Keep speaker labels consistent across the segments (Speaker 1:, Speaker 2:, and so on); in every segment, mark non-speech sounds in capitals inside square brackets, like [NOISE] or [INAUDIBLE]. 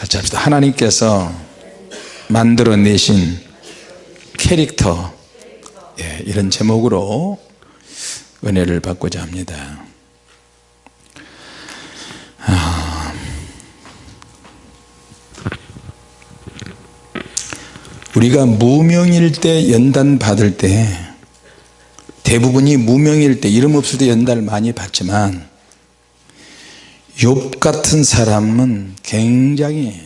Speaker 1: 같이 합시다. 하나님께서 만들어내신 캐릭터 예, 이런 제목으로 은혜를 받고자 합니다. 아, 우리가 무명일 때 연단 받을 때 대부분이 무명일 때 이름 없을 때 연단을 많이 받지만 욥 같은 사람은 굉장히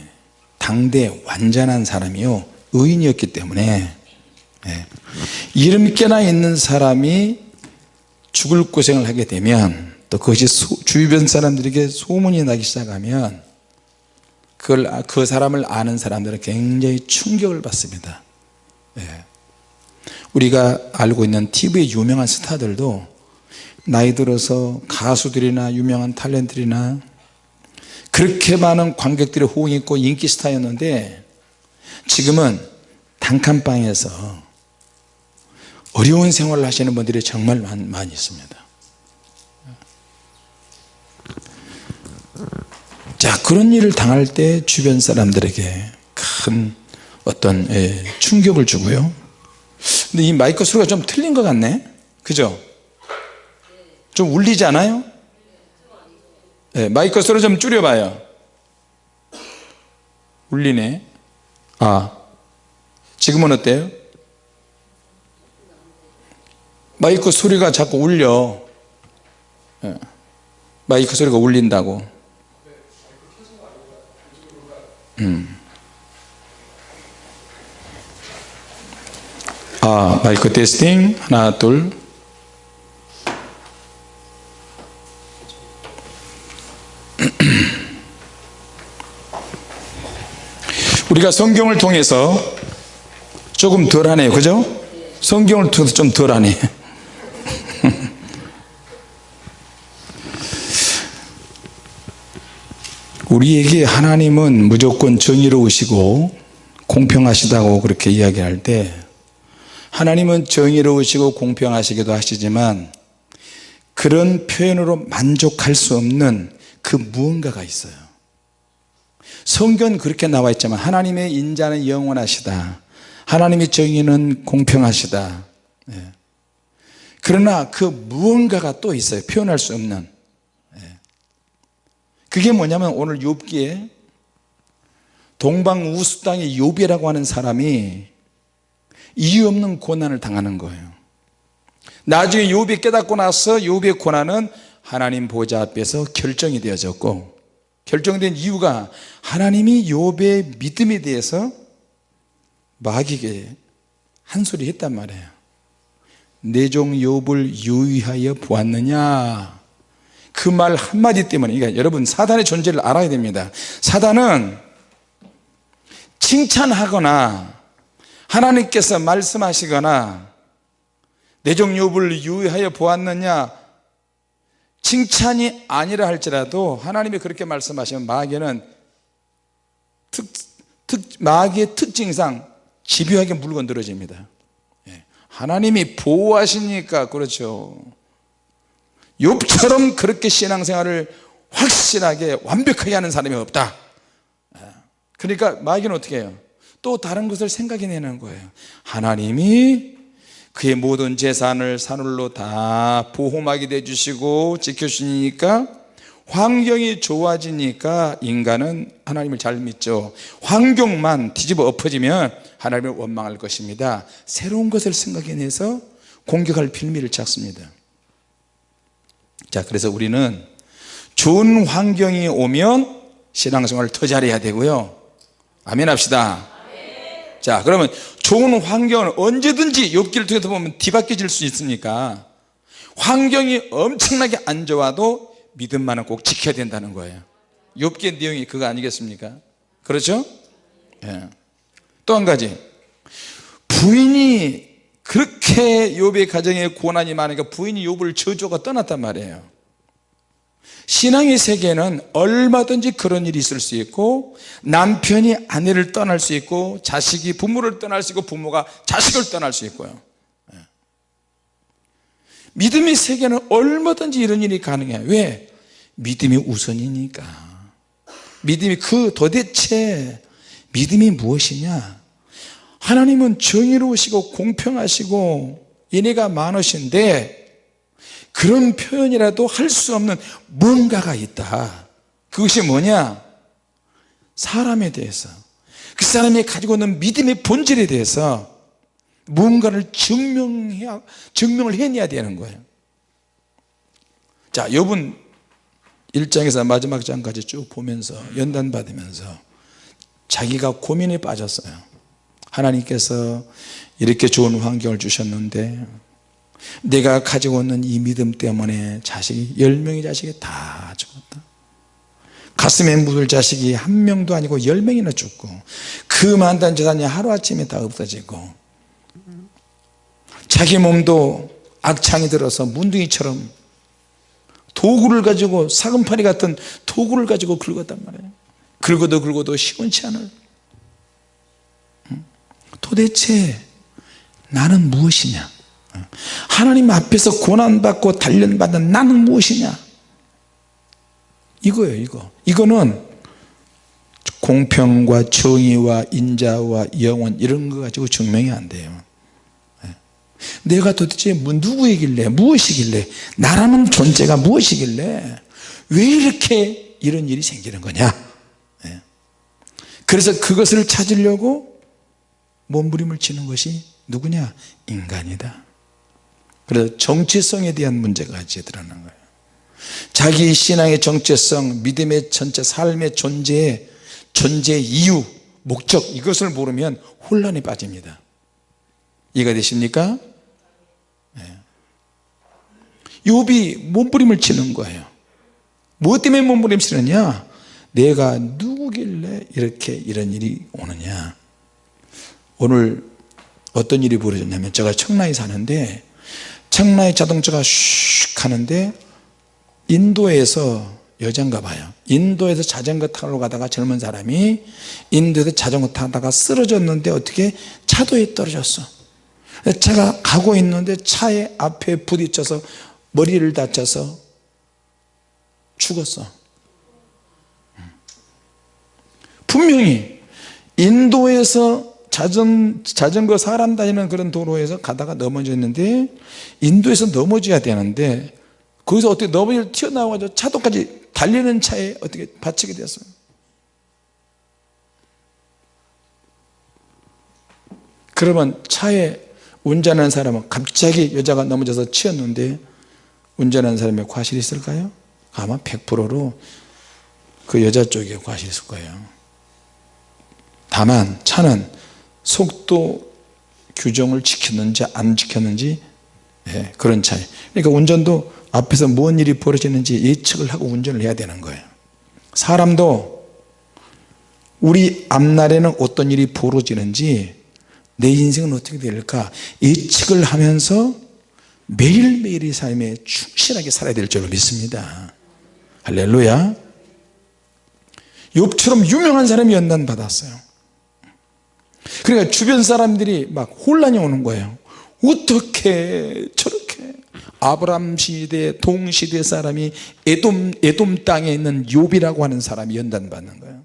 Speaker 1: 당대 완전한 사람이요 의인이었기 때문에 예. 이름 깨나 있는 사람이 죽을 고생을 하게 되면 또 그것이 소, 주변 사람들에게 소문이 나기 시작하면 그걸 아, 그 사람을 아는 사람들은 굉장히 충격을 받습니다 예. 우리가 알고 있는 TV의 유명한 스타들도 나이 들어서 가수들이나 유명한 탤런트들이나 그렇게 많은 관객들의 호응이 있고 인기 스타였는데 지금은 단칸방에서 어려운 생활을 하시는 분들이 정말 많이 있습니다. 자 그런 일을 당할 때 주변 사람들에게 큰 어떤 예, 충격을 주고요. 근데 이 마이크 소리가 좀 틀린 것 같네. 그죠 좀 울리지 않아요? 네, 마이크 소리 좀 줄여봐요. 울리네. 아 지금은 어때요? 마이크 소리가 자꾸 울려. 네, 마이크 소리가 울린다고. 음. 아 마이크 테스팅. 하나 둘 우리가 성경을 통해서 조금 덜하네요. 그죠? 성경을 통해서 좀 덜하네. [LAUGHS] 우리에게 하나님은 무조건 정의로우시고 공평하시다고 그렇게 이야기할 때 하나님은 정의로우시고 공평하시기도 하시지만 그런 표현으로 만족할 수 없는 그 무언가가 있어요 성경 그렇게 나와 있지만 하나님의 인자는 영원하시다. 하나님의 정의는 공평하시다. 예. 그러나 그 무언가가 또 있어요. 표현할 수 없는. 그게 뭐냐면 오늘 욥기에 동방 우수 땅의 욥이라고 하는 사람이 이유 없는 고난을 당하는 거예요. 나중에 욥이 깨닫고 나서 욥의 고난은 하나님 보좌 앞에서 결정이 되어졌고 결정된 이유가 하나님이 욥의 믿음에 대해서 마귀에게 한 소리 했단 말이에요. 내종 욥을 유의하여 보았느냐? 그 말 한마디 때문에. 그러니까 여러분 사단의 존재를 알아야 됩니다. 사단은 칭찬하거나 하나님께서 말씀하시거나 내종 욥을 유의하여 보았느냐 칭찬이 아니라 할지라도 하나님이 그렇게 말씀하시면 마귀는 특, 특, 마귀의 특징상 집요하게 물건들어집니다. 예. 하나님이 보호하시니까 그렇죠. 욥처럼 그렇게 신앙생활을 확실하게 완벽하게 하는 사람이 없다. 그러니까 마귀는 어떻게 해요? 또 다른 것을 생각해내는 거예요. 하나님이 그의 모든 재산을 산울로 다 보호막이 되주시고 지켜주시니까 환경이 좋아지니까 인간은 하나님을 잘 믿죠. 환경만 뒤집어 엎어지면 하나님을 원망할 것입니다. 새로운 것을 생각해내서 공격할 빌미를 찾습니다. 자 그래서 우리는 좋은 환경이 오면 신앙생활을 더 잘해야 되고요. 아멘 합시다. 자 그러면 좋은 환경은 언제든지 욥기를 통해서 보면 뒤바뀌어질 수 있으니까 환경이 엄청나게 안 좋아도 믿음만은 꼭 지켜야 된다는 거예요 욥기의 내용이 그거 아니겠습니까 그렇죠? 예. 또 한 가지 부인이 그렇게 욥의 가정에 고난이 많으니까 부인이 욥을 저주가 떠났단 말이에요 신앙의 세계는 얼마든지 그런 일이 있을 수 있고 남편이 아내를 떠날 수 있고 자식이 부모를 떠날 수 있고 부모가 자식을 떠날 수 있고요 예. 믿음의 세계는 얼마든지 이런 일이 가능해요 왜? 믿음이 우선이니까 믿음이 그 도대체 믿음이 무엇이냐 하나님은 정의로우시고 공평하시고 은혜가 많으신데 그런 표현이라도 할 수 없는 뭔가가 있다. 그것이 뭐냐? 사람에 대해서. 그 사람이 가지고 있는 믿음의 본질에 대해서 무언가를 증명해야, 증명을 해내야 되는 거예요. 자 여분 1장에서 마지막 장까지 쭉 보면서 연단 받으면서 자기가 고민에 빠졌어요. 하나님께서 이렇게 좋은 환경을 주셨는데 내가 가지고 있는 이 믿음 때문에 자식이 10명의 자식이 다 죽었다. 가슴에 묻을 자식이 한 명도 아니고 10명이나 죽고 그 많던 재산이 하루아침에 다 없어지고 자기 몸도 악창이 들어서 문둥이처럼 도구를 가지고 사금파리 같은 도구를 가지고 긁었단 말이에요. 긁어도 긁어도 시원치 않을 도대체 나는 무엇이냐 하나님 앞에서 고난받고 단련받는 나는 무엇이냐? 이거예요 이거. 이거는 공평과 정의와 인자와 영원 이런 거 가지고 증명이 안 돼요. 예. 내가 도대체 뭐 누구이길래 무엇이길래 나라는 존재가 무엇이길래 왜 이렇게 이런 일이 생기는 거냐? 예. 그래서 그것을 찾으려고 몸부림을 치는 것이 누구냐? 인간이다 그래서 정체성에 대한 문제가 드러난 거예요. 자기 신앙의 정체성 믿음의 전체 삶의 존재 존재 이유 목적 이것을 모르면 혼란에 빠집니다. 이해가 되십니까? 네. 욥이 몸부림을 치는 거예요. 무엇 때문에 몸부림 치느냐? 내가 누구길래 이렇게 이런 일이 오느냐? 오늘 어떤 일이 벌어졌냐면 제가 청라에 사는데 청라에 자동차가 슉 하는데 인도에서 여잔가 봐요. 인도에서 자전거 타러 가다가 젊은 사람이 인도에서 자전거 타다가 쓰러졌는데 어떻게 차도에 떨어졌어. 차가 가고 있는데 차의 앞에 부딪혀서 머리를 다쳐서 죽었어. 분명히 인도에서 자전, 자전거 사람 다니는 그런 도로에서 가다가 넘어졌는데 인도에서 넘어져야 되는데 거기서 어떻게 넘어져 튀어나와가지고 차도까지 달리는 차에 어떻게 받치게 됐어요 그러면 차에 운전하는 사람은 갑자기 여자가 넘어져서 치였는데 운전하는 사람의 과실이 있을까요? 아마 100%로 그 여자 쪽에 과실이 있을 거예요 다만 차는 속도 규정을 지켰는지 안 지켰는지 네, 그런 차이. 그러니까 운전도 앞에서 뭔 일이 벌어지는지 예측을 하고 운전을 해야 되는 거예요. 사람도 우리 앞날에는 어떤 일이 벌어지는지 내 인생은 어떻게 될까 예측을 하면서 매일매일의 삶에 충실하게 살아야 될 줄로 믿습니다. 할렐루야. 욥처럼 유명한 사람이 연단 받았어요 그러니까 주변 사람들이 막 혼란이 오는 거예요. 어떻게 저렇게 아브람 시대 동시대 사람이 에돔, 에돔 땅에 있는 욥이라고 하는 사람이 연단 받는 거예요.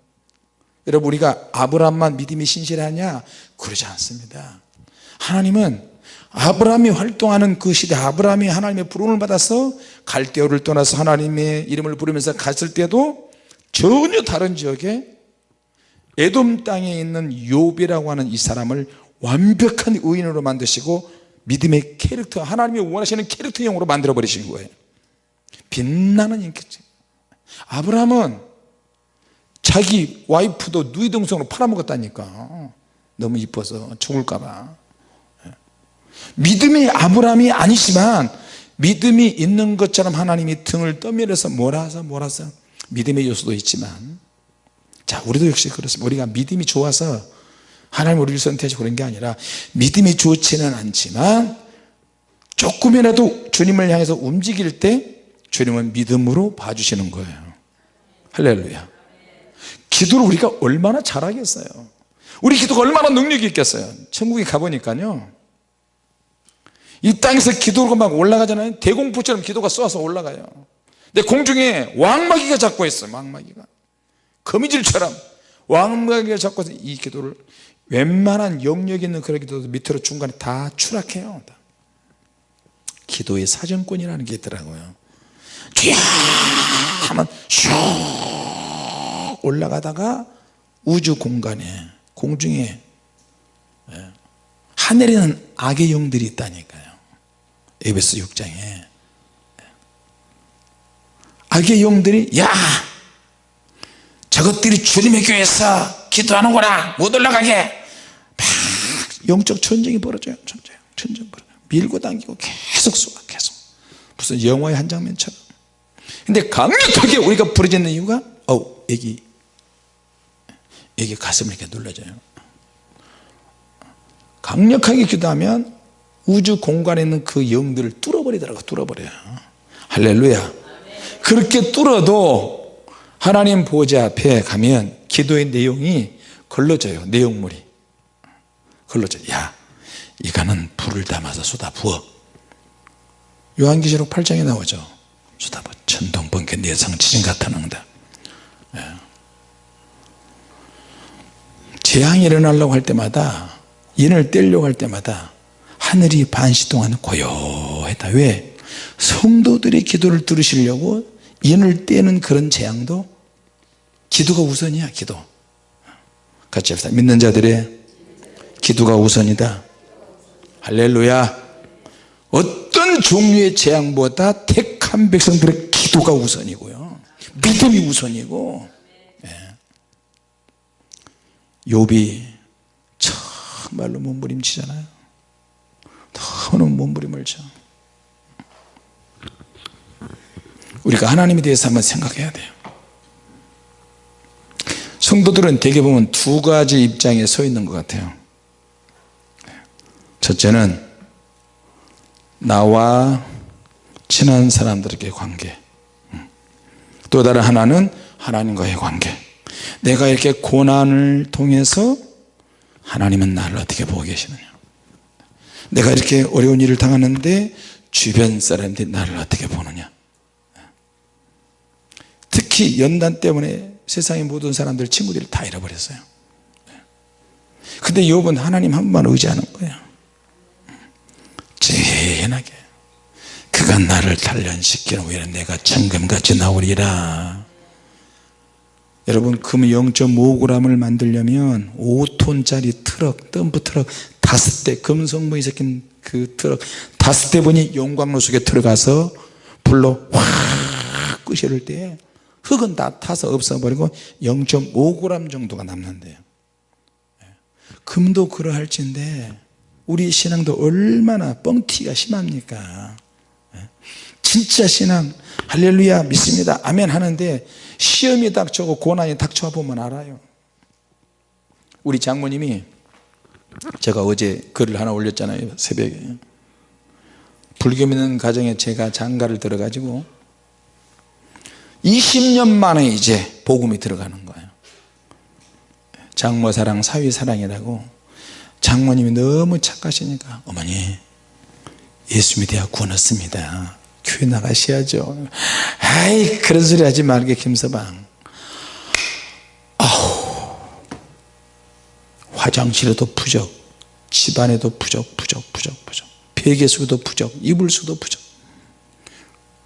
Speaker 1: 여러분 우리가 아브람만 믿음이 신실하냐? 그러지 않습니다. 하나님은 아브라함이 활동하는 그 시대 아브라함이 하나님의 부름을 받아서 갈대오를 떠나서 하나님의 이름을 부르면서 갔을 때도 전혀 다른 지역에 에돔 땅에 있는 욥이라고 하는 이 사람을 완벽한 의인으로 만드시고 믿음의 캐릭터 하나님이 원하시는 캐릭터형으로 만들어 버리신 거예요. 빛나는 인격체 아브라함은 자기 와이프도 누이 동생으로 팔아먹었다니까. 너무 이뻐서 죽을까봐. 믿음의 아브라함이 아니지만 믿음이 있는 것처럼 하나님이 등을 떠밀어서 몰아서 몰아서 믿음의 요소도 있지만 자 우리도 역시 그렇습니다. 우리가 믿음이 좋아서 하나님 우리를 선택해서 그런 게 아니라 믿음이 좋지는 않지만 조금이라도 주님을 향해서 움직일 때 주님은 믿음으로 봐주시는 거예요. 할렐루야. 기도를 우리가 얼마나 잘하겠어요. 우리 기도가 얼마나 능력이 있겠어요. 천국에 가보니까요. 이 땅에서 기도가 막 올라가잖아요. 대공포처럼 기도가 쏘아서 올라가요. 근데 공중에 왕마귀가 잡고 있어요 왕마귀가 거미줄처럼 왕무하게 잡고서 이 기도를 웬만한 영역 있는 그런 기도도 밑으로 중간에 다 추락해요. 다. 기도의 사정권이라는 게 있더라고요. 쥐야 하면 슉 올라가다가 우주 공간에 공중에 예, 하늘에는 악의 영들이 있다니까요. 에베스 6장에. 악의 영들이 야 저것들이 주님의 교회에서 기도하는구나 못 올라가게. 막 영적 전쟁이 벌어져요. 전쟁 전쟁 벌어져요. 밀고 당기고 계속 쏘아 계속. 무슨 영화의 한 장면처럼. 근데 강력하게 우리가 부르짖는 이유가 어 여기 여기 가슴을 이렇게 눌러줘요. 강력하게 기도하면 우주 공간에 있는 그 영들을 뚫어버리더라고 뚫어버려요. 할렐루야. 그렇게 뚫어도 하나님 보좌 앞에 가면 기도의 내용이 걸러져요. 내용물이. 걸러져. 야 이거는 불을 담아서 쏟아 부어. 요한기시록 8장에 나오죠. 쏟아 부어. 천둥 번개 내성 지진 같은 응답 예. 재앙이 일어나려고 할 때마다 인을 떼려고 할 때마다 하늘이 반시 동안 고요했다. 왜? 성도들의 기도를 들으시려고 인을 떼는 그런 재앙도 기도가 우선이야 기도. 같이 합시다. 믿는 자들의 기도가 우선이다. 할렐루야. 어떤 종류의 재앙보다 택한 백성들의 기도가 우선이고요. 믿음이 우선이고. 예. 욥이 정말로 몸부림치잖아요. 너무 몸부림을 쳐 우리가 하나님에 대해서 한번 생각해야 돼요. 성도들은 대개 보면 두 가지 입장에 서 있는 것 같아요. 첫째는 나와 친한 사람들에게 관계. 또 다른 하나는 하나님과의 관계. 내가 이렇게 고난을 통해서 하나님은 나를 어떻게 보고 계시느냐. 내가 이렇게 어려운 일을 당하는데 주변 사람들이 나를 어떻게 보느냐 특히 연단 때문에 세상의 모든 사람들 친구들을 다 잃어버렸어요. 근데 욥은 하나님 한 번만 의지하는 거예요. 재현하게. 그가 나를 단련시키는 후에 내가 천금같이 나오리라. 여러분 금 0.5g을 만들려면 5톤짜리 트럭 덤프 트럭 다섯 대 금성분이 섞인 그 트럭 다섯 대 분이 용광로 속에 들어가서 불로 확 끄셔를 때 흙은 다 타서 없어버리고 0.5g 정도가 남는데요. 금도 그러할진데 우리 신앙도 얼마나 뻥튀기가 심합니까? 진짜 신앙. 할렐루야 믿습니다. 아멘 하는데 시험이 닥쳐고 고난이 닥쳐 보면 알아요. 우리 장모님이 제가 어제 글을 하나 올렸잖아요 새벽에. 불교 믿는 가정에 제가 장가를 들어 가지고 20년 만에 이제 복음이 들어가는 거예요. 장모 사랑 사위 사랑이라고 장모님이 너무 착하시니까 어머니 예수 믿어야 구원 얻습니다. 교회 나가셔야죠. 아이 그런 소리 하지 말게 김서방. 아우 화장실에도 부적 집안에도 부적 부적 부적 부적. 베개 수도 부적 이불 수도 부적.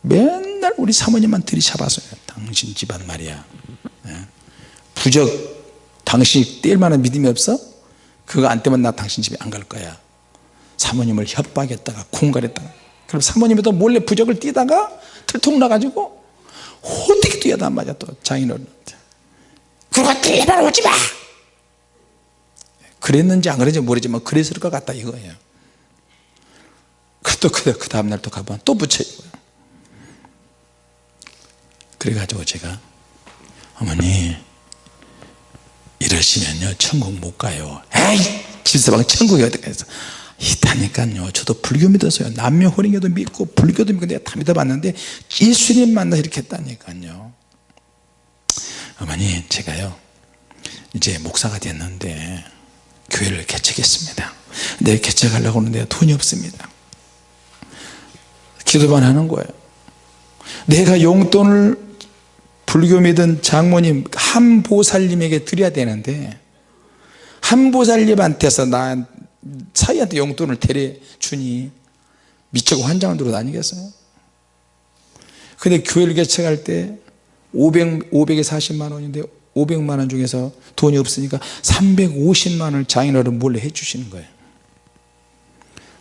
Speaker 1: 맨 날 우리 사모님만 들이잡아서요. 당신 집안 말이야. 예. 부적 당신이 뗄 만한 믿음이 없어? 그거 안 떼면 나 당신 집에 안 갈 거야. 사모님을 협박했다가 공갈했다가. 그럼 사모님도 몰래 부적을 띄다가 들통 나가지고 어떻게 안 맞아 또 장인어른한테. 그러고 제발 오지마! 그랬는지 안 그랬는지 모르지만 그랬을 것 같다 이거예요. 또 그, 그 다음날 또 가보면 또 붙여 이거예요 그래가지고 제가 어머니 이러시면요 천국 못 가요 에이 질서방 천국이 어디 가서 있다니까요 저도 불교 믿었어요. 남녀 호링교도 믿고 불교도 믿고 내가 다 믿어봤는데 예수님 만나 이렇게 했다니까요. 어머니 제가요 이제 목사가 됐는데 교회를 개척했습니다. 근데 개척하려고 하는데 돈이 없습니다. 기도만 하는 거예요. 내가 용돈을 불교 믿은 장모님 한 보살님에게 드려야 되는데 한 보살님한테서 나 사이한테 용돈을 대려 주니 미치고 환장을 들어 다니겠어요? 근데 교회를 개척할 때 500, 500에 40만 원인데 500만 원 중에서 돈이 없으니까 350만 원을 장인어른 몰래 해주시는 거예요.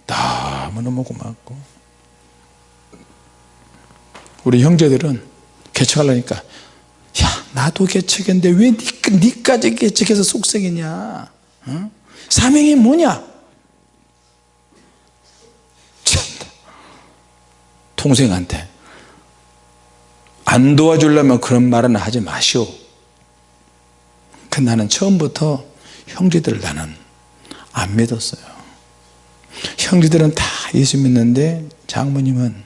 Speaker 1: 너무너무 고맙고. 우리 형제들은 개척하려니까 야 나도 개척했는데 왜 니, 니까지 개척해서 속썩이냐? 어? 사명이 뭐냐. 동생한테 안 도와주려면 그런 말은 하지 마시오. 그 나는 처음부터 형제들 나는 안 믿었어요. 형제들은 다 예수 믿는데 장모님은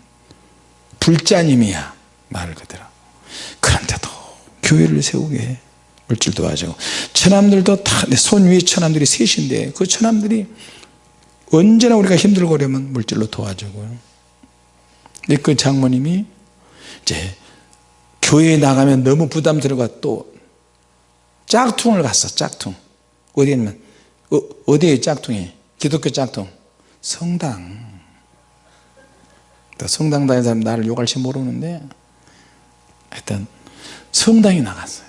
Speaker 1: 불자님이야 말 그대로. 그런데도 교회를 세우게 해 물질 도와주고 처남들도 다 손 위에 처남들이 셋인데 그 처남들이 언제나 우리가 힘들고 그러면 물질로 도와주고요 근데 그 장모님이 이제 교회에 나가면 너무 부담스러워 또 짝퉁을 갔어 짝퉁. 어디냐면 어, 어디에 짝퉁이? 기독교 짝퉁. 성당. 성당 다니는 사람 나를 욕할지 모르는데 하여튼 성당에 나갔어요.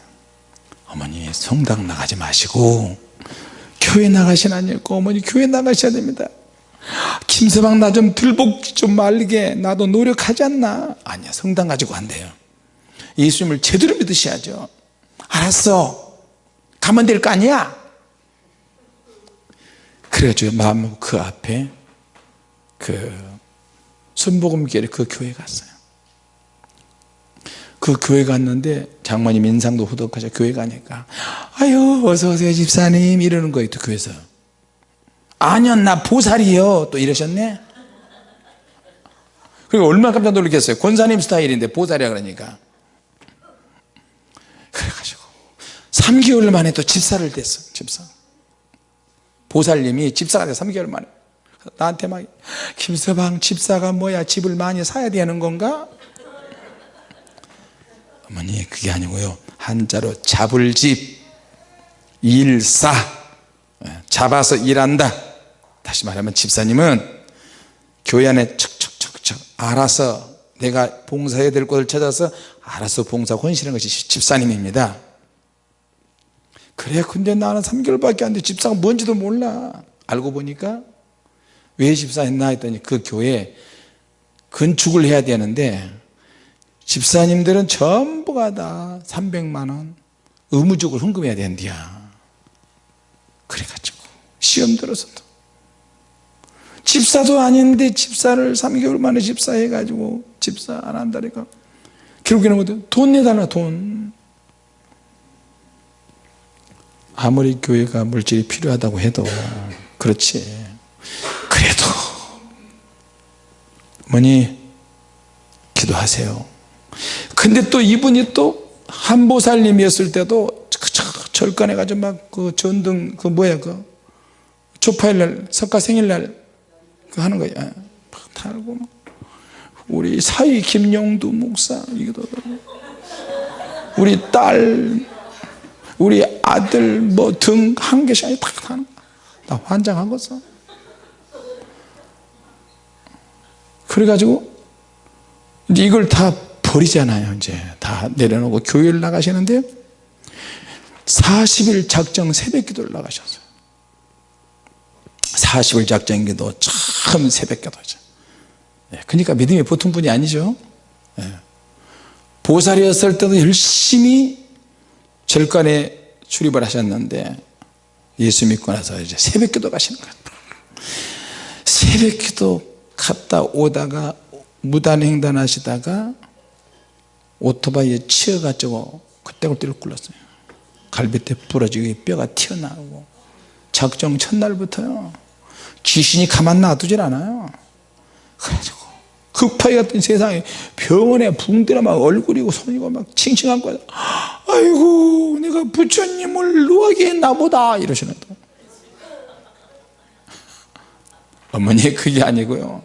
Speaker 1: 어머니 성당 나가지 마시고 교회 나가시라니까 어머니 교회 나가셔야 됩니다. 김서방 나 좀 들복 좀 말게. 나도 노력하지 않나? 아니야 성당 가지고 안 돼요. 예수님을 제대로 믿으셔야죠. 알았어. 가면 될 거 아니야? 그래가지고 마음 그 앞에 그 순복음교회 그 교회 갔어요 그 교회 갔는데 장모님 인상도 후덕하셔 교회 가니까. 아유 어서오세요 집사님. 이러는 거예요 또 교회에서. 아니요 나 보살이요. 또 이러셨네? 그리고 얼마나 깜짝 놀랐겠어요. 권사님 스타일인데 보살이야 그러니까. 그래가지고 3개월 만에 또 집사를 됐어 집사. 보살님이 집사가 돼 3개월 만에. 나한테 막 김서방 집사가 뭐야 집을 많이 사야 되는 건가 어머니 그게 아니고요. 한자로 잡을 집 일사. 예, 잡아서 일한다. 다시 말하면 집사님은 교회 안에 척척척척 알아서 내가 봉사해야 될 곳을 찾아서 알아서 봉사 헌신하는 것이 집사님입니다. 그래 근데 나는 3개월밖에 안 돼. 집사가 뭔지도 몰라. 알고 보니까 왜 집사 했나 했더니 그 교회 건축을 해야 되는데 집사님들은 전부가 다 300만원 의무적으로 헌금해야 된디야. 그래가지고 시험 들어서도. 집사도 아닌데 집사를 3개월 만에 집사해가지고 집사 안 한다니까. 결국에는 돈 내달라 돈. 아무리 교회가 물질이 필요하다고 해도 그렇지. 그래도 뭐니? 기도하세요 근데 또 이분이 또 한보살님이었을 때도 절간해 가지고 막그 전등 그 뭐야 그 초파일날 석가 생일날 그 하는 거야 막 달고 우리 사위 김용두 목사 이기도 우리 딸 우리 아들 뭐 등 한 개씩 아니 다 하는 나 환장하겠어 그래가지고 이걸 다 버리잖아요 이제. 다 내려놓고 교회를 나가시는데 40일 작정 새벽 기도를 나가셨어요. 40일 작정 기도 참 새벽 기도죠. 예, 그러니까 믿음이 보통 분이 아니죠. 예. 보살이었을 때도 열심히 절간에 출입을 하셨는데 예수 믿고 나서 이제 새벽 기도 가시는 거예요. 새벽 기도 갔다 오다가 무단횡단 하시다가 오토바이에 치여가지고 그때 그때를 굴렀어요. 갈비뼈 부러지고 뼈가 튀어나오고. 작정 첫날부터요. 귀신이 가만 놔두질 않아요. 그래가지고 급하게 갔더니 세상에 병원에 붕대나 막 얼굴이고 손이고 막 칭칭한 거야. 아이고 내가 부처님을 누하게 했나 보다 이러시는 거 어머니 그게 아니고요.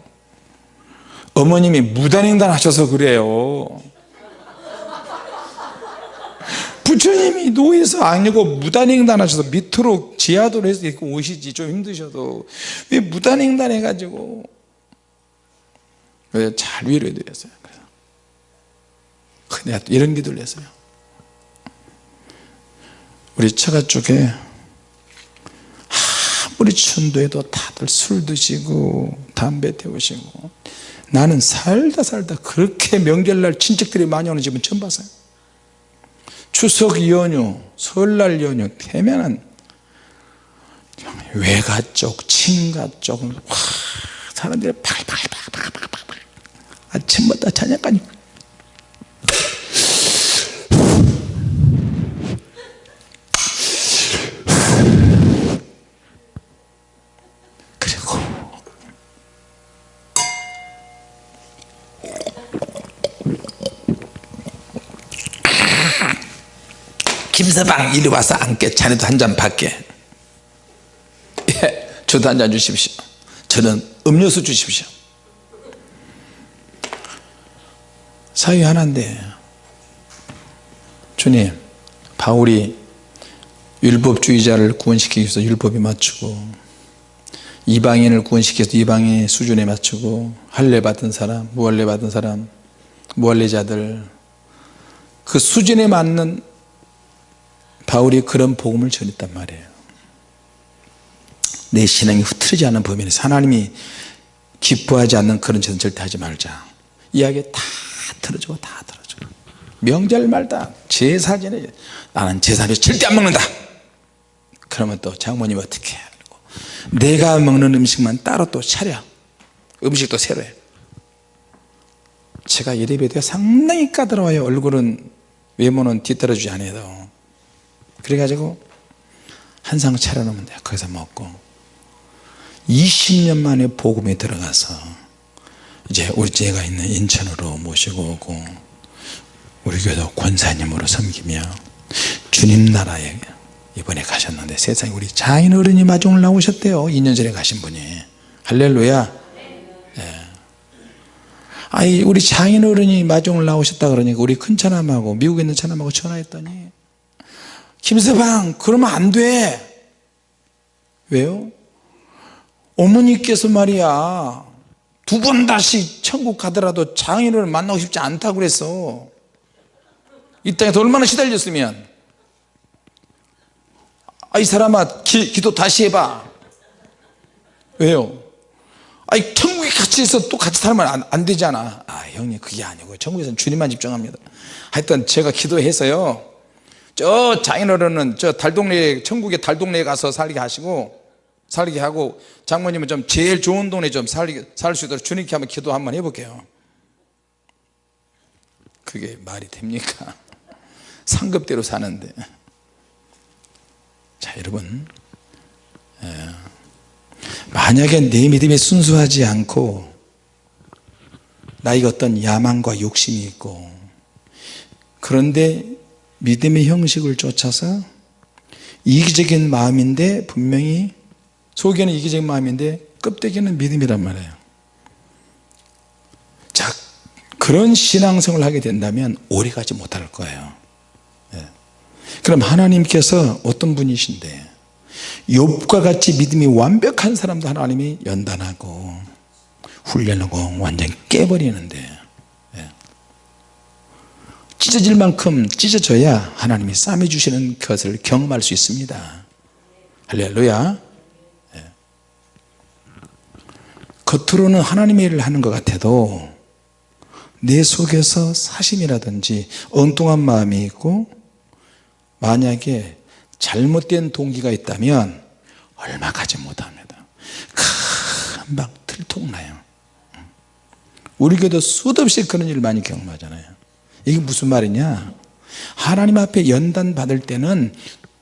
Speaker 1: 어머님이 무단횡단 하셔서 그래요 부처님이 노예에서 아니고 무단횡단 하셔서 밑으로 지하도로 해서 이렇게 오시지. 좀 힘드셔도. 왜 무단횡단 해가지고. 왜잘 위로해 드렸어요. 내가 이런 기도를 했어요. 우리 처가 쪽에 아무리 천도해도 다들 술 드시고 담배 태우시고 나는 살다 살다 그렇게 명절날 친척들이 많이 오는 집은 처음 봤어요 추석 연휴 설날 연휴 되면은 외가 쪽 친가 쪽 와, 사람들이 팔팔팔팔팔. 아침부터 저녁까지 그리고 김서방 이리 와서 앉게. 자네도 한 잔 받게. 예, 저도 한 잔 주십시오. 저는 음료수 주십시오. 사위 하나인데 주님 바울이 율법주의자를 구원시키기 위해서 율법에 맞추고 이방인을 구원시켜서 이방인의 수준에 맞추고 할례 받은 사람 무할례 받은 사람 무할례자들 그 수준에 맞는 바울이 그런 복음을 전했단 말이에요. 내 신앙이 흐트러지지 않는 범위에서 하나님이 기뻐하지 않는 그런 짓은 절대 하지 말자. 이야기 다 틀어주고 다 틀어주고. 명절 말다 제사 전에 나는 제사를 절대 안 먹는다. 그러면 또 장모님 어떻게 해 내가 먹는 음식만 따로 또 차려. 음식도 새로 해. 제가 예배가 상당히 까다로워요. 얼굴은 외모는 뒤따라주지 않아도 그래가지고 한 상 차려놓으면 돼요. 거기서 먹고. 20년 만에 복음에 들어가서 이제 우리 제가 있는 인천으로 모시고 오고 우리 교회도 권사님으로 섬기며 주님 나라에 이번에 가셨는데 세상에 우리 자인 어른이 마중을 나오셨대요. 2년 전에 가신 분이. 할렐루야. 예. 아이 우리 자인 어른이 마중을 나오셨다 그러니까 우리 큰 처남하고 미국에 있는 처남하고 전화했더니 김서방 그러면 안 돼. 왜요? 어머니께서 말이야 두 번 다시 천국 가더라도 장인어른 만나고 싶지 않다고 그랬어 이 땅에서 얼마나 시달렸으면. 아, 이 사람아 기, 기도 다시 해봐. 왜요? 아니 천국에 같이 있어 또 같이 살면 안, 안 되잖아. 아 형님 그게 아니고 천국에서는 주님만 집중합니다. 하여튼 제가 기도해서요 저 장인어른은 저 달동네 천국의 달동네에 가서 살게 하시고 살게 하고 장모님은 좀 제일 좋은 동네 좀 살게 살 수 있도록 주님께 한번 기도 한번 해볼게요. 그게 말이 됩니까? [LAUGHS] 상급대로 사는데. 자 여러분. 에, 만약에 내 믿음이 순수하지 않고 나에게 어떤 야망과 욕심이 있고 그런데 믿음의 형식을 쫓아서 이기적인 마음인데 분명히 속에는 이기적인 마음인데 껍데기는 믿음이란 말이에요 자 그런 신앙생활을 하게 된다면 오래가지 못할 거예요 예. 그럼 하나님께서 어떤 분이신데 욥과 같이 믿음이 완벽한 사람도 하나님이 연단하고 훈련하고 완전히 깨버리는데 예. 찢어질 만큼 찢어져야 하나님이 쌈해 주시는 것을 경험할 수 있습니다. 할렐루야. 예. 겉으로는 하나님의 일을 하는 것 같아도 내 속에서 사심이라든지 엉뚱한 마음이 있고 만약에 잘못된 동기가 있다면 얼마 가지 못합니다. 금방 들통나요. 우리 교도 수도 없이 그런 일을 많이 경험하잖아요 이게 무슨 말이냐? 하나님 앞에 연단 받을 때는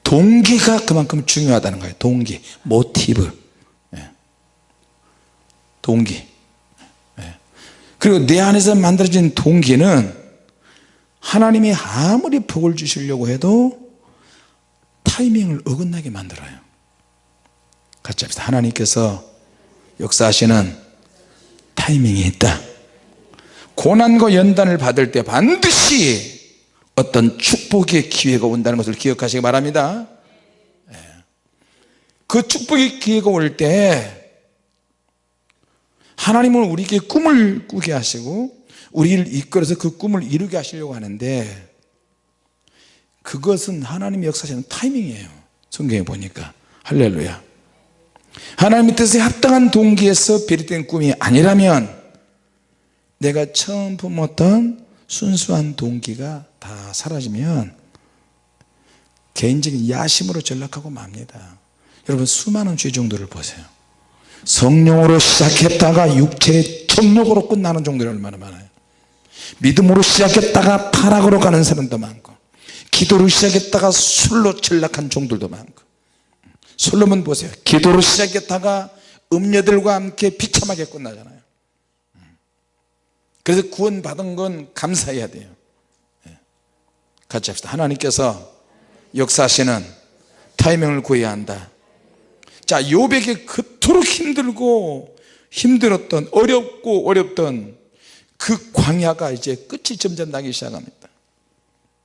Speaker 1: 동기가 그만큼 중요하다는 거예요. 동기, 모티브. 예. 동기. 예. 그리고 내 안에서 만들어진 동기는 하나님이 아무리 복을 주시려고 해도 타이밍을 어긋나게 만들어요. 같이 합시다. 하나님께서 역사하시는 타이밍이 있다 고난과 연단을 받을 때 반드시 어떤 축복의 기회가 온다는 것을 기억하시기 바랍니다. 예. 그 축복의 기회가 올 때 하나님은 우리에게 꿈을 꾸게 하시고 우리를 이끌어서 그 꿈을 이루게 하시려고 하는데 그것은 하나님의 역사하시는 타이밍이에요. 성경에 보니까. 할렐루야. 하나님의 뜻에 합당한 동기에서 비롯된 꿈이 아니라면 내가 처음 품었던 순수한 동기가 다 사라지면 개인적인 야심으로 전락하고 맙니다. 여러분 수많은 죄종들을 보세요. 성령으로 시작했다가 육체의 정력으로 끝나는 종들이 얼마나 많아요. 믿음으로 시작했다가 타락으로 가는 사람도 많고 기도로 시작했다가 술로 전락한 종들도 많고. 솔로몬 보세요. 기도로 시작했다가 음녀들과 함께 비참하게 끝나잖아요 그래서 구원 받은 건 감사해야 돼요 예. 같이 합시다 하나님께서 역사하시는 타이밍을 구해야 한다 자 요백이 그토록 힘들고 힘들었던 어렵고 어렵던 그 광야가 이제 끝이 점점 나기 시작합니다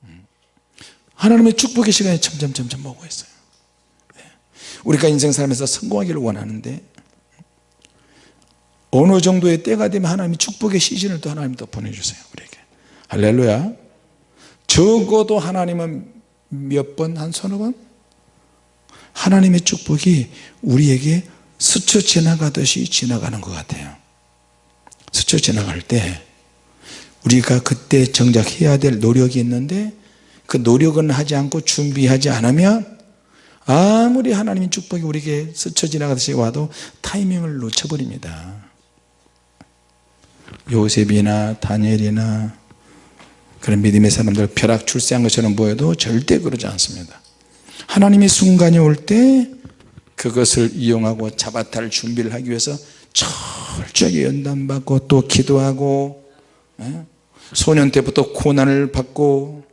Speaker 1: 음. 하나님의 축복의 시간이 점점 점점 오고 있어요 예. 우리가 인생 살면서 성공하기를 원하는데 어느 정도의 때가 되면 하나님이 축복의 시즌을 또 하나님 또 보내주세요 우리에게. 할렐루야. 적어도 하나님은 몇 번 한 서너 번? 하나님의 축복이 우리에게 스쳐 지나가듯이 지나가는 것 같아요. 스쳐 지나갈 때 우리가 그때 정작 해야 될 노력이 있는데 그 노력은 하지 않고 준비하지 않으면 아무리 하나님의 축복이 우리에게 스쳐 지나가듯이 와도 타이밍을 놓쳐버립니다 요셉이나 다니엘이나 그런 믿음의 사람들 벼락 출세한 것처럼 보여도 절대 그러지 않습니다. 하나님의 순간이 올 때 그것을 이용하고 자바탈 준비를 하기 위해서 철저하게 연단받고 또 기도하고 예? 소년 때부터 고난을 받고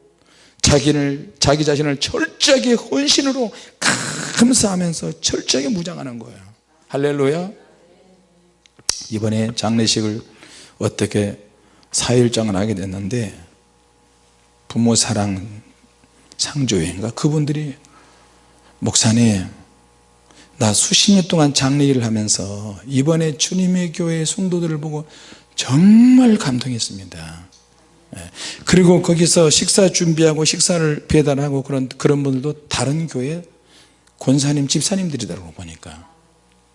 Speaker 1: 자기를 자기 자신을 철저하게 헌신으로 감사하면서 철저하게 무장하는 거예요. 할렐루야. 이번에 장례식을 어떻게 사일장을 하게 됐는데 부모 사랑 상조회인가 그분들이 목사님 나 수십 년 동안 장례 일을 하면서 이번에 주님의 교회 성도들을 보고 정말 감동했습니다 예. 그리고 거기서 식사 준비하고 식사를 배달하고 그런 그런 분들도 다른 교회 권사님 집사님들이더라고 보니까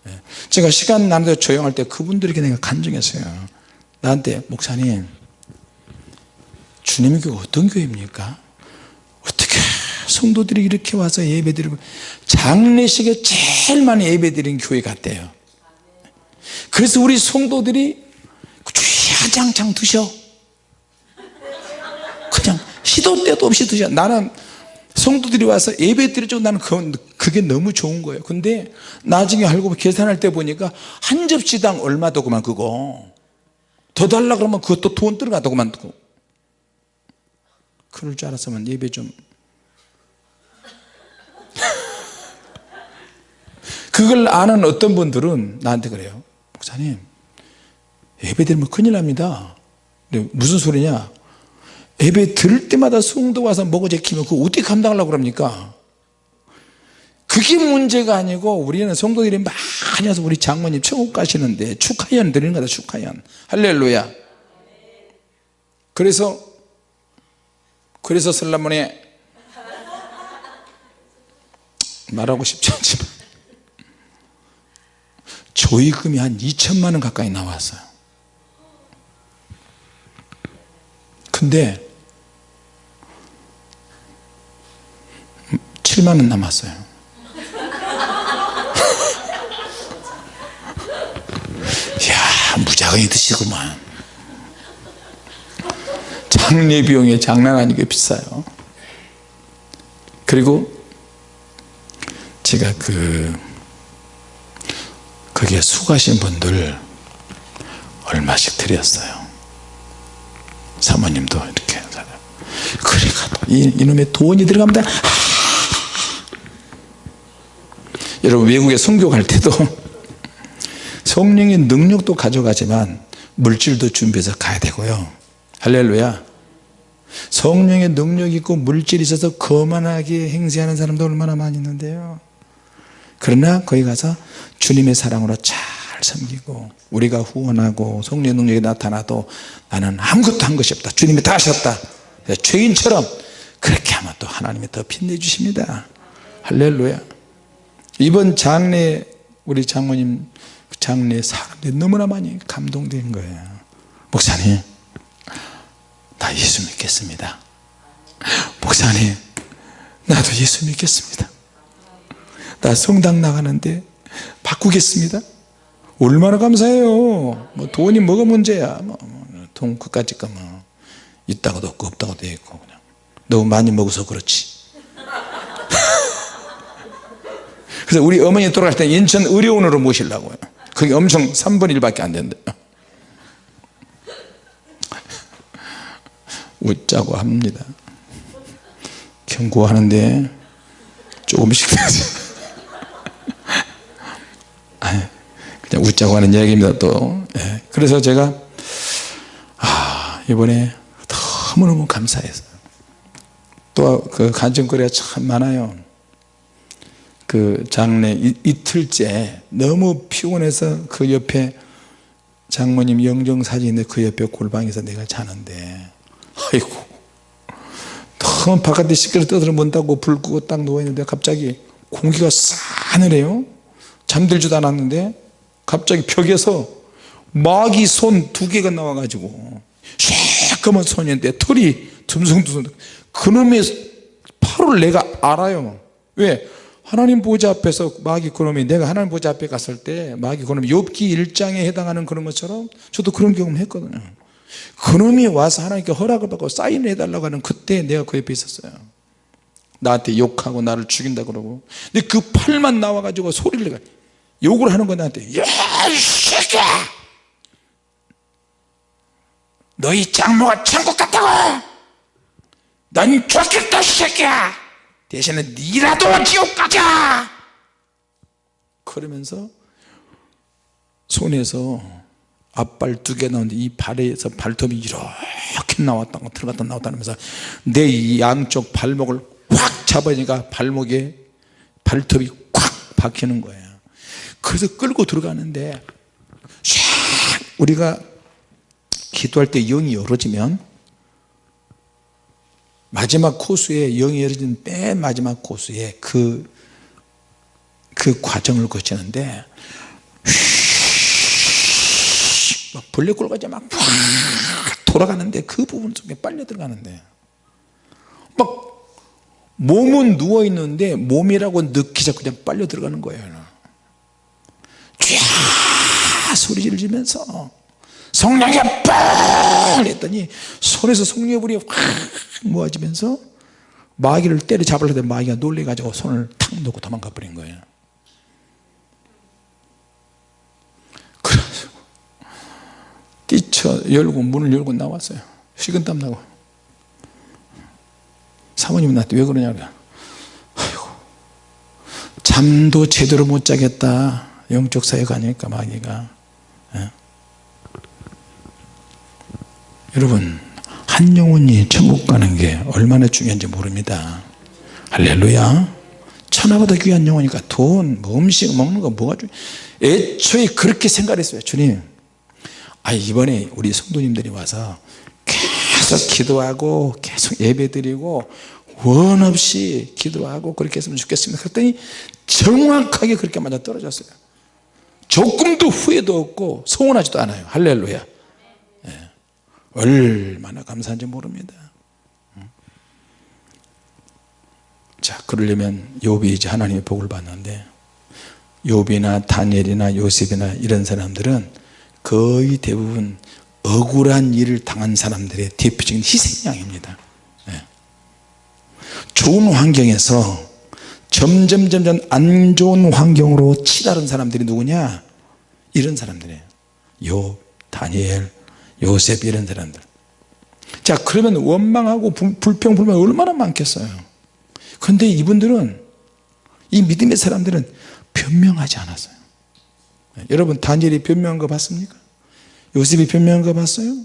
Speaker 1: 예. 제가 시간 나는데 조용할 때 그분들에게 내가 간증했어요 나한테 목사님 주님의 교회 어떤 교회입니까? 어떻게 성도들이 이렇게 와서 예배드리고 장례식에 제일 많이 예배드린 교회 같대요. 그래서 우리 성도들이 주야장창 드셔. 그냥 시도 때도 없이 드셔. 나는 성도들이 와서 예배 드리죠 나는 그게 너무 좋은 거예요. 근데 나중에 알고 계산할 때 보니까 한 접시당 얼마더구만 그거 더 달라 그러면 그것도 돈 들어가더구만 그럴 줄 알았으면 예배 좀. [LAUGHS] 그걸 아는 어떤 분들은 나한테 그래요. 목사님 예배 드리면 큰일 납니다. 무슨 소리냐? 예배 들을 때마다 성도 와서 먹어 제키면 그거 어떻게 감당하려고 그럽니까 그게 문제가 아니고 우리는 성도들이 많이 와서 우리 장모님 천국 가시는데 축하연 드리는 거다 축하연. 할렐루야. 그래서 그래서 설라문에 말하고 싶지 않지만 조의금이 한 2천만 원 가까이 나왔어요. 근데 7만 원 남았어요 무작위 드시구만. 장례 비용이 장난 아니게 비싸요. 그리고 제가 그 거기에 수고하신 분들 얼마씩 드렸어요. 사모님도 이렇게 그러니까 이, 이놈의 돈이 들어갑니다 여러분 외국에 선교 갈 때도 성령의 능력도 가져가지만 물질도 준비해서 가야 되고요. 할렐루야. 성령의 능력이 있고 물질이 있어서 거만하게 행세하는 사람도 얼마나 많이 있는데요. 그러나 거기 가서 주님의 사랑으로 잘 섬기고 우리가 후원하고 성령의 능력이 나타나도 나는 아무것도 한 것이 없다. 주님이 다 하셨다. 죄인처럼 그렇게 하면 또 하나님이 더 빛내주십니다. 할렐루야. 이번 장례 우리 장모님 장례 사람들이 너무나 많이 감동된 거예요. 목사님 나 예수 믿겠습니다. 목사님 나도 예수 믿겠습니다. 나 성당 나가는데 바꾸겠습니다. 얼마나 감사해요. 뭐 돈이 뭐가 문제야. 뭐, 돈 그까짓 거뭐 있다고도 없고 없다고도 있고 그냥. 너무 많이 먹어서 그렇지. [LAUGHS] 그래서 우리 어머니 돌아갈 때 인천 의료원으로 모시려고요 그게 엄청 3분 1밖에 안 된대요. 웃자고 합니다. 경고하는데? 조금씩 그냥 웃자고 하는 이야기입니다 또. 예. 그래서 제가 아 이번에 너무너무 감사해서. 또 그 간증거리가 참 많아요 그 장례 이, 이틀째 너무 피곤해서 그 옆에 장모님 영정사진인데 그 옆에 골방에서 내가 자는데. 아이고. 너무 바깥에 시끄러 떠들어 문다고 불 끄고 딱 누워있는데 갑자기 공기가 싸늘해요. 잠들지도 않았는데 갑자기 벽에서 마귀 손 두 개가 나와가지고 새까만 손인데 털이 듬성듬성. 그놈의 팔을 내가 알아요. 왜? 하나님 보좌 앞에서 마귀 그놈이 내가 하나님 보좌 앞에 갔을 때 마귀 그놈이 욥기 1장에 해당하는 그런 것처럼 저도 그런 경험을 했거든요. 그놈이 와서 하나님께 허락을 받고 사인을 해달라고 하는 그때 내가 그 옆에 있었어요. 나한테 욕하고 나를 죽인다 그러고. 근데 그 팔만 나와가지고 소리를 내가 욕을 하는 거 나한테 야이 새끼야! 너희 장모가 천국 갔다고! 넌 좋겠다 이 새끼야 대신에 니라도 지옥 가자! 그러면서 손에서 앞발 두 개 나오는데 이 발에서 발톱이 이렇게 나왔다 들어갔다 나왔다 하면서 내이 양쪽 발목을 확 잡으니까 발목에 발톱이 콱 박히는 거예요. 그래서 끌고 들어가는데 샥 우리가 기도할 때 영이 열어지면 마지막 코스에 영이 열어진 맨 마지막 코스에 그, 그 과정을 거치는데 막 벌레꼴까지 막 돌아가는데 그 부분 속에 빨려 들어가는데 막 몸은 누워있는데 몸이라고 느끼자 그냥 빨려 들어가는 거예요 쫙 소리 지르면서 성령의 빡 했더니 손에서 성령의 불이 확 모아지면서 마귀를 때려잡으려고 했더니 마귀가 놀래가지고 손을 탁 놓고 도망가 버린 거예요. 그래가지고 뛰쳐 열고 문을 열고 나왔어요. 식은땀 나고. 사모님은 나한테 왜 그러냐 그래 아이고 잠도 제대로 못 자겠다. 영적 사회가 아닐까 마귀가 예? 여러분 한 영혼이 천국 가는 게 얼마나 중요한지 모릅니다. 할렐루야. 천하보다 귀한 영혼이니까 돈, 뭐 음식 먹는 거 뭐가 중요 애초에 그렇게 생각했어요 주님. 아 이번에 우리 성도님들이 와서 계속 기도하고 계속 예배 드리고 원 없이 기도하고 그렇게 했으면 좋겠습니다. 그랬더니 정확하게 그렇게 맞아 떨어졌어요. 조금도 후회도 없고 서운하지도 않아요. 할렐루야. 예. 얼마나 감사한지 모릅니다. 자 그러려면 욥이 이제 하나님의 복을 받는데 욥이나 다니엘이나 요셉이나 이런 사람들은 거의 대부분 억울한 일을 당한 사람들의 대표적인 희생양입니다. 예. 좋은 환경에서 점점 점점 안 좋은 환경으로 치다른 사람들이 누구냐? 이런 사람들이에요. 요 다니엘 요셉 이런 사람들. 자 그러면 원망하고 불평 불만 얼마나 많겠어요? 근데 이분들은 이 믿음의 사람들은 변명하지 않았어요. 여러분 다니엘이 변명한 거 봤습니까? 요셉이 변명한 거 봤어요?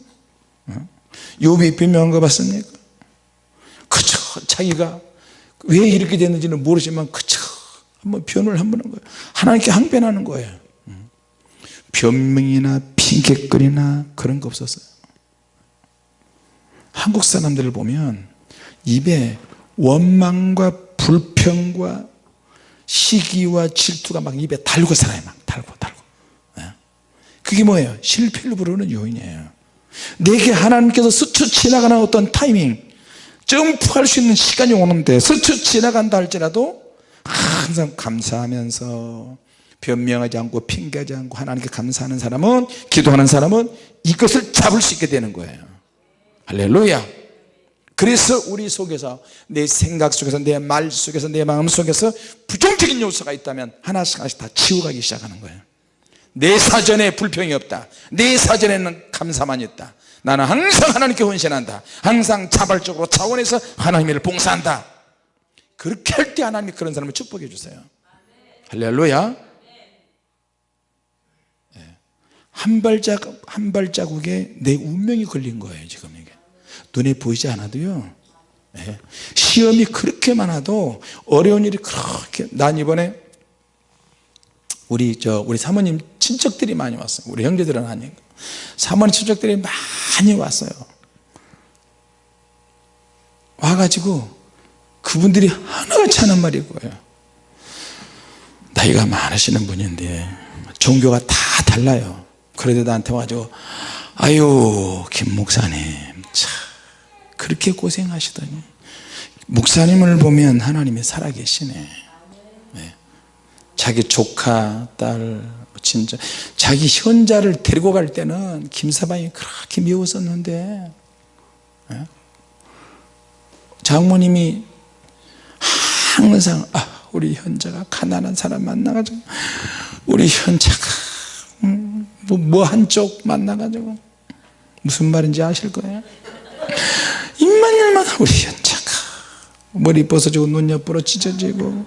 Speaker 1: 욥이 변명한 거 봤습니까? 자기가 왜 이렇게 됐는지는 모르지만 그저 한번 변을 한번 한 거예요. 하나님께 항변하는 거예요. 음. 변명이나 핑계거리나 그런 거 없었어요. 한국 사람들을 보면 입에 원망과 불평과 시기와 질투가 막 입에 달고 살아요 막 달고 달고. 예. 그게 뭐예요? 실패를 부르는 요인이에요. 내게 하나님께서 스쳐 지나가는 어떤 타이밍 점프할 수 있는 시간이 오는데 스쳐 지나간다 할지라도 항상 감사하면서 변명하지 않고 핑계하지 않고 하나님께 감사하는 사람은 기도하는 사람은 이것을 잡을 수 있게 되는 거예요. 할렐루야. 그래서 우리 속에서 내 생각 속에서 내 말 속에서 내 마음 속에서 부정적인 요소가 있다면 하나씩 하나씩 다 치워가기 시작하는 거예요. 내 사전에 불평이 없다. 내 사전에는 감사만 있다. 나는 항상 하나님께 헌신한다. 항상 자발적으로 차원에서 하나님을 봉사한다. 그렇게 할 때 하나님이 그런 사람을 축복해 주세요. 할렐루야 예. 한 발자국 한 발자국에 내 운명이 걸린 거예요 지금 이게. 눈에 보이지 않아도요. 예. 시험이 그렇게 많아도 어려운 일이 그렇게 난 이번에 우리 저 우리 사모님 친척들이 많이 왔어요. 우리 형제들은 아니고 사모님 친척들이 많이 왔어요. 와가지고 그분들이 하나같이 하는 말이 거예요. 나이가 많으시는 분인데 종교가 다 달라요 그래도 나한테 와가지고 아유 김 목사님 참 그렇게 고생하시더니 목사님을 보면 하나님이 살아계시네 네. 자기 조카 딸 진짜 자기 현자를 데리고 갈 때는 김사방이 그렇게 미웠었는데 네. 장모님이 항상 아, 우리 현자가 가난한 사람 만나가지고 우리 현자가 음, 뭐, 뭐 한쪽 만나가지고 무슨 말인지 아실 거예요? 입만 열면 우리 현자가 머리 벗어지고 눈 옆으로 찢어지고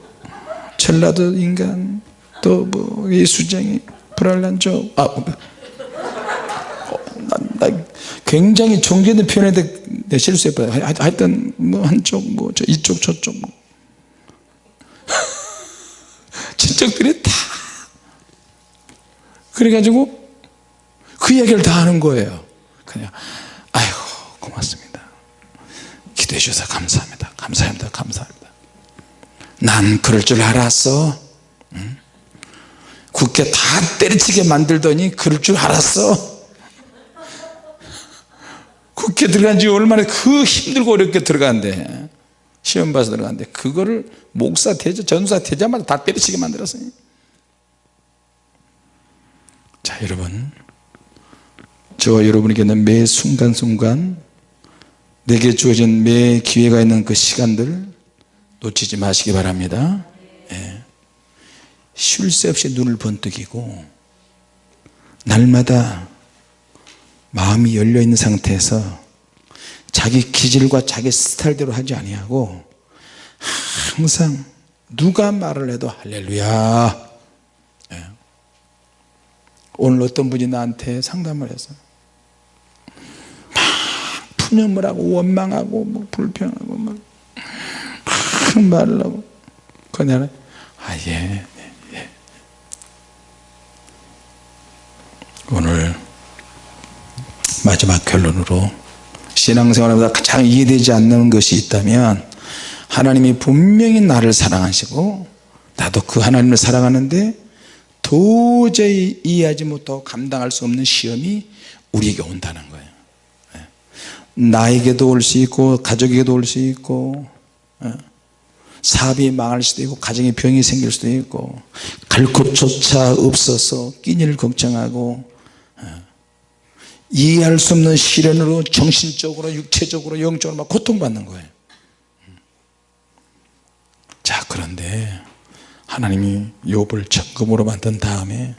Speaker 1: 전라도 인간 또뭐 예수쟁이 불알란족 아, 어, 나, 나 굉장히 존경된 표현인데 내 실수했어요 하여튼 뭐 한쪽 뭐 저 이쪽 저쪽 뭐. [LAUGHS] 친척들이 다 그래가지고 그 얘기를 다 하는 거예요. 그냥 아이고 고맙습니다. 기도해 주셔서 감사합니다. 감사합니다. 감사합니다. 난 그럴 줄 알았어. 응? 굳게 다 때려치게 만들더니 그럴 줄 알았어. 국회 들어간 지 얼마나 그 힘들고 어렵게 들어간대 시험 봐서 들어갔는데 그거를 목사 되자 전사 되자마자 다 때려치게 만들었어요. 자 여러분 저와 여러분에게는 매 순간순간 내게 주어진 매 기회가 있는 그 시간들 놓치지 마시기 바랍니다 예. 쉴 새 없이 눈을 번뜩이고 날마다 마음이 열려있는 상태에서 자기 기질과 자기 스타일대로 하지 아니하고 항상 누가 말을 해도 할렐루야 예. 오늘 어떤 분이 나한테 상담을 막 푸념을 하고 원망하고 뭐 불평하고 막, 막 말을 하고 그냥 아예 예, 예. 오늘 마지막 결론으로 신앙생활보다 가장 이해되지 않는 것이 있다면 하나님이 분명히 나를 사랑하시고 나도 그 하나님을 사랑하는데 도저히 이해하지 못하고 감당할 수 없는 시험이 우리에게 온다는 거예요 예. 나에게도 올 수 있고 가족에게도 올 수 있고 예. 사업이 망할 수도 있고 가정에 병이 생길 수도 있고 갈 곳조차 없어서 끼니를 걱정하고 이해할 수 없는 시련으로 정신적으로 육체적으로 영적으로 막 고통받는 거예요. 자 그런데 하나님이 욥을 정금으로 만든 다음에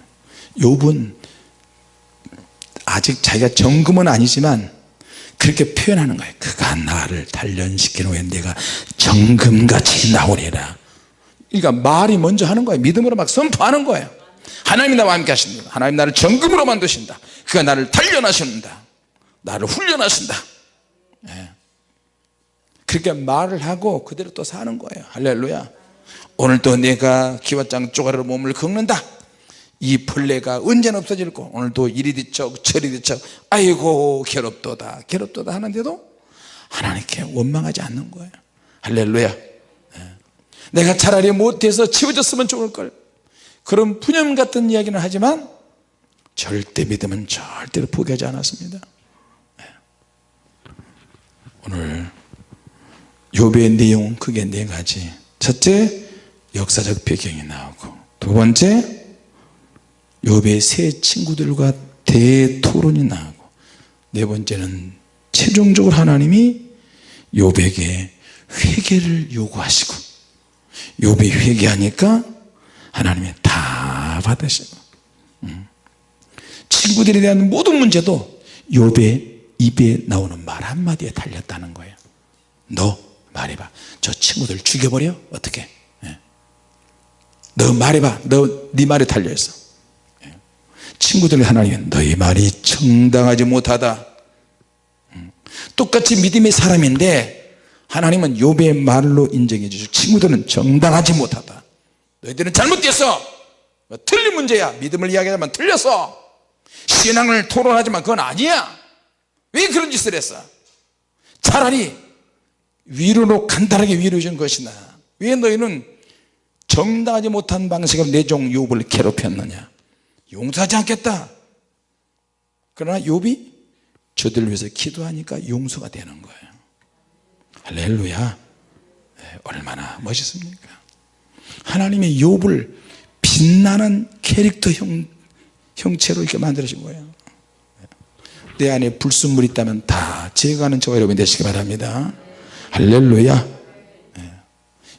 Speaker 1: 욥은 아직 자기가 정금은 아니지만 그렇게 표현하는 거예요. 그가 나를 단련시킨 후에 내가 정금같이 나오리라. 그러니까 말이 먼저 하는 거예요. 믿음으로 막 선포하는 거예요. 하나님이 나와 함께 하십니다. 하나님 나를 정금으로 만드신다. 그가 나를 단련하신다. 나를 훈련하신다. 예. 그렇게 말을 하고 그대로 또 사는 거예요. 할렐루야. 오늘도 내가 기와장 쪼가리로 몸을 긁는다 이 벌레가 언제나 없어질 거. 오늘도 이리 뒤척 저리 뒤척. 아이고 괴롭도다. 괴롭도다 하는데도 하나님께 원망하지 않는 거예요. 할렐루야. 예. 내가 차라리 못해서 치워졌으면 좋을걸. 그런 푸념 같은 이야기는 하지만 절대 믿음은 절대로 포기하지 않았습니다. 예. 오늘 욥의 내용은 크게 네 가지. 첫째 역사적 배경이 나오고. 두 번째 욥의 세 친구들과 대토론이 나오고 네 번째는 최종적으로 하나님이 욥에게 회개를 요구하시고 욥이 회개하니까 하나님이 다 받으시고 음. 친구들에 대한 모든 문제도 욥의 입에 나오는 말 한마디에 달렸다는 거예요 너 말해봐 저 친구들 죽여버려 어떻게 예. 너 말해봐 너 네 말에 달려있어 예. 친구들 하나님은 너희 말이 정당하지 못하다. 음. 똑같이 믿음의 사람인데 하나님은 욥의 말로 인정해 주시고 친구들은 정당하지 못하다. 너희들은 잘못됐어. 틀린 문제야. 믿음을 이야기하자면 틀렸어 신앙을 토론하지만 그건 아니야. 왜 그런 짓을 했어? 차라리 위로로 간단하게 위로해 준 것이나. 왜 너희는 정당하지 못한 방식으로 내 종 욥을 괴롭혔느냐 용서하지 않겠다. 그러나 욥이 저들을 위해서 기도하니까 용서가 되는 거예요. 할렐루야. 네, 얼마나 멋있습니까? 하나님의 욥을 빛나는 캐릭터 형, 형체로 이렇게 만들어진 거예요. 내 안에 불순물이 있다면 다 제거하는 저와 여러분이 되시기 바랍니다. 할렐루야. 네.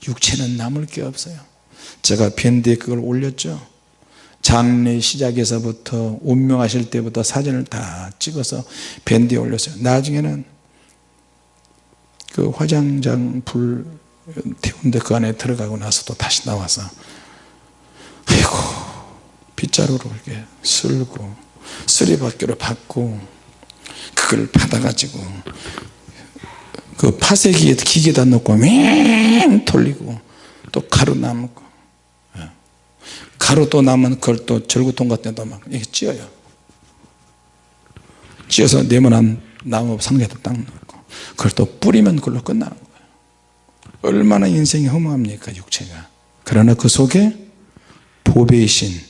Speaker 1: 육체는 남을 게 없어요. 제가 밴드에 그걸 올렸죠 장례 시작에서부터 운명하실 때부터 사진을 다 찍어서 밴드에 올렸어요 나중에는 그 화장장 불 태운데 그 안에 들어가고 나서 또 다시 나와서 아이고 빗자루로 이렇게 쓸고 쓰리받기로 받고 그걸 받아가지고 그 파쇄기에 기계다 넣고 맹 돌리고 또 가루 남고 예. 가루 또 남은 그걸 또 절구통 같은 데도 막 이렇게 찧어요. 찧어서 네모난 나무 상자에다 딱 넣고 그걸 또 뿌리면 그걸로 끝나는 거예요. 얼마나 인생이 허무합니까 육체가. 그러나 그 속에 보배이신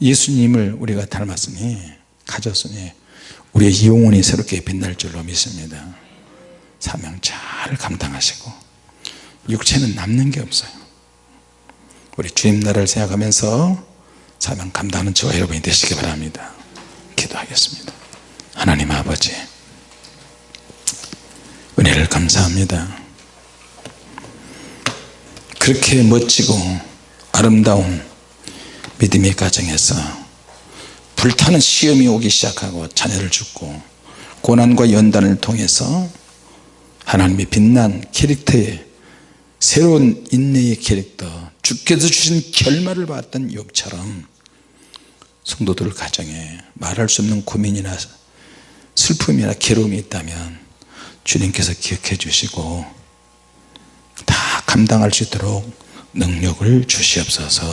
Speaker 1: 예수님을 우리가 닮았으니 가졌으니 우리의 영혼이 새롭게 빛날 줄로 믿습니다. 사명 잘 감당하시고 육체는 남는 게 없어요 우리 주님 나라를 생각하면서 사명 감당하는 저와 여러분이 되시기 바랍니다. 기도하겠습니다. 하나님 아버지 은혜를 감사합니다. 그렇게 멋지고 아름다운 믿음의 가정에서 불타는 시험이 오기 시작하고 자녀를 죽고 고난과 연단을 통해서 하나님의 빛난 캐릭터의 새로운 인내의 캐릭터 주께서 주신 결말을 봤던 욥처럼 성도들 가정에 말할 수 없는 고민이나 슬픔이나 괴로움이 있다면 주님께서 기억해 주시고 다 감당할 수 있도록 능력을 주시옵소서